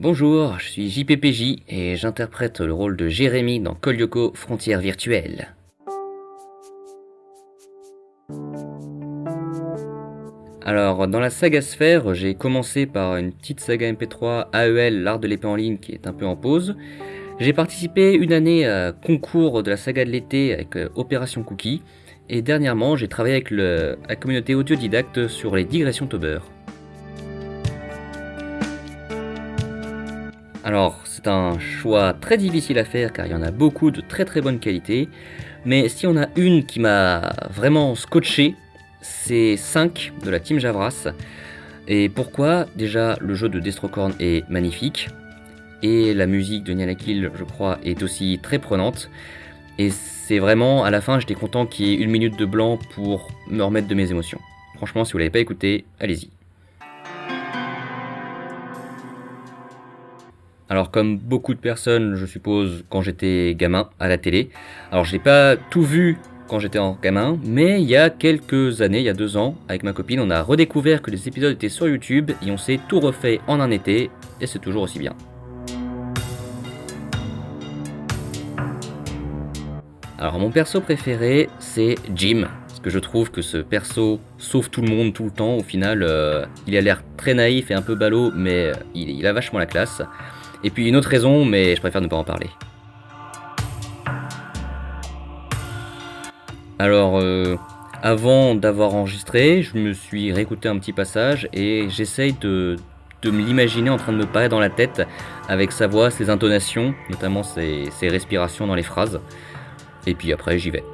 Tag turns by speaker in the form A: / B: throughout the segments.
A: Bonjour, je suis JPPJ et j'interprète le rôle de Jérémy dans Call Yoko Frontières virtuelles. Alors, dans la saga Sphère, j'ai commencé par une petite saga MP3 AEL, l'art de l'épée en ligne, qui est un peu en pause. J'ai participé une année à concours de la saga de l'été avec euh, Opération Cookie, et dernièrement, j'ai travaillé avec la communauté autodidacte sur les digressions Tauber. Alors, c'est un choix très difficile à faire car il y en a beaucoup de très très bonne qualité, mais si on a une qui m'a vraiment scotché, c'est 5 de la team Javras. Et pourquoi? Déjà, le jeu de Destrocorn est magnifique, et la musique de Nianakil, je crois, est aussi très prenante. Et c'est vraiment, à la fin, j'étais content qu'il y ait une minute de blanc pour me remettre de mes émotions. Franchement, si vous l'avez pas écouté, allez-y. Alors comme beaucoup de personnes, je suppose, quand j'étais gamin à la télé. Alors je n'ai pas tout vu quand j'étais en gamin, mais il y a quelques années, il y a deux ans, avec ma copine, on a redécouvert que les épisodes étaient sur YouTube et on s'est tout refait en un été, et c'est toujours aussi bien. Alors mon perso préféré, c'est Jim. Parce que je trouve que ce perso sauve tout le monde tout le temps. Au final, euh, il a l'air très naïf et un peu ballot, mais euh, il, a vachement la classe. Et puis une autre raison, mais je préfère ne pas en parler. Alors, euh, avant d'avoir enregistré, je me suis réécouté un petit passage et j'essaye de, de me l'imaginer en train de me parler dans la tête avec sa voix, ses intonations, notamment ses respirations dans les phrases et puis après j'y vais.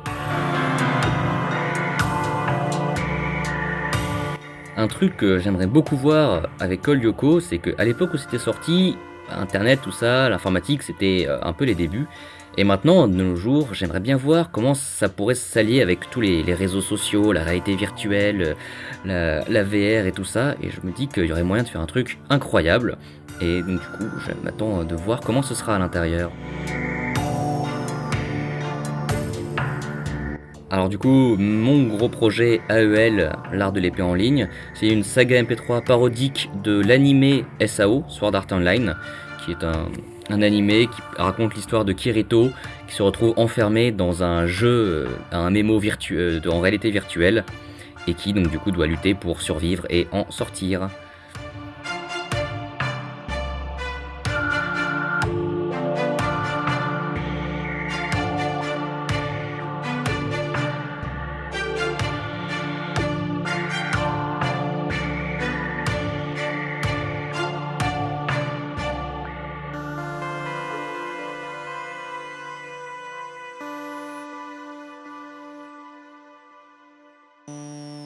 A: Un truc que j'aimerais beaucoup voir avec Call Yoko, c'est qu'à l'époque où c'était sorti, Internet, tout ça, l'informatique, c'était euh, un peu les débuts. Et maintenant, de nos jours, j'aimerais bien voir comment ça pourrait s'allier avec tous les, réseaux sociaux, la réalité virtuelle, la, la, VR et tout ça. Et je me dis qu'il y aurait moyen de faire un truc incroyable. Et donc du coup, je m'attends de voir comment ce sera à l'intérieur. Alors du coup, mon gros projet AEL, l'art de l'épée en ligne, c'est une saga MP3 parodique de l'animé SAO, Sword Art Online, qui est un, un animé qui raconte l'histoire de Kirito, qui se retrouve enfermé dans un jeu, euh, un mémo virtuel, en réalité virtuelle, et qui donc du coup doit lutter pour survivre et en sortir.
B: Música